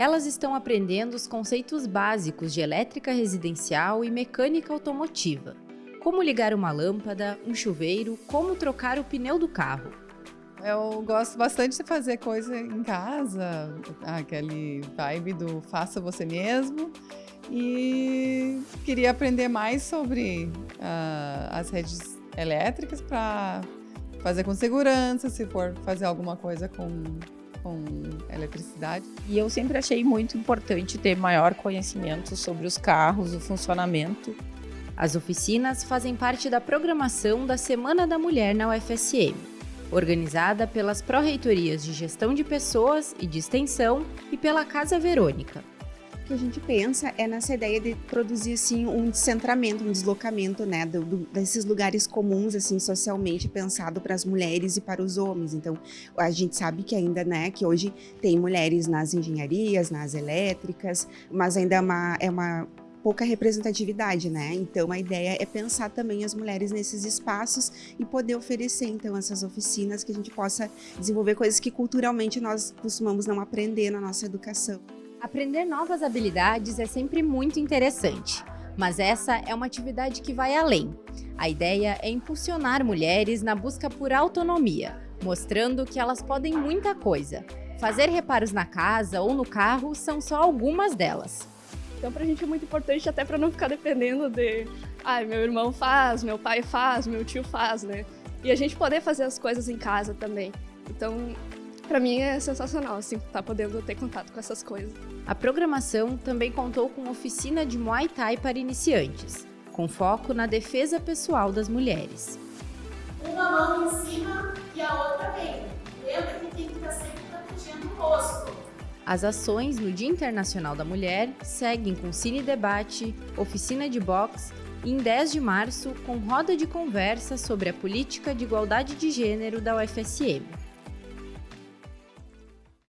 Elas estão aprendendo os conceitos básicos de elétrica residencial e mecânica automotiva. Como ligar uma lâmpada, um chuveiro, como trocar o pneu do carro. Eu gosto bastante de fazer coisa em casa, aquele vibe do faça você mesmo. E queria aprender mais sobre uh, as redes elétricas para fazer com segurança, se for fazer alguma coisa com, com eletricidade. E eu sempre achei muito importante ter maior conhecimento sobre os carros, o funcionamento. As oficinas fazem parte da programação da Semana da Mulher na UFSM, organizada pelas Pró-Reitorias de Gestão de Pessoas e de Extensão e pela Casa Verônica que a gente pensa é nessa ideia de produzir assim um descentramento, um deslocamento, né, do, do, desses lugares comuns assim socialmente pensado para as mulheres e para os homens. Então, a gente sabe que ainda, né, que hoje tem mulheres nas engenharias, nas elétricas, mas ainda é uma, é uma pouca representatividade, né? Então a ideia é pensar também as mulheres nesses espaços e poder oferecer então essas oficinas que a gente possa desenvolver coisas que culturalmente nós costumamos não aprender na nossa educação. Aprender novas habilidades é sempre muito interessante, mas essa é uma atividade que vai além. A ideia é impulsionar mulheres na busca por autonomia, mostrando que elas podem muita coisa. Fazer reparos na casa ou no carro são só algumas delas. Então, para a gente é muito importante até para não ficar dependendo de, ah, meu irmão faz, meu pai faz, meu tio faz, né? E a gente poder fazer as coisas em casa também. Então, para mim é sensacional, assim, estar tá podendo ter contato com essas coisas. A programação também contou com oficina de Muay Thai para iniciantes, com foco na defesa pessoal das mulheres. Uma mão em cima e a outra bem. Lembra que tem que estar sempre protegendo o rosto. As ações no Dia Internacional da Mulher seguem com cine debate, oficina de boxe e em 10 de março com roda de conversa sobre a política de igualdade de gênero da UFSM.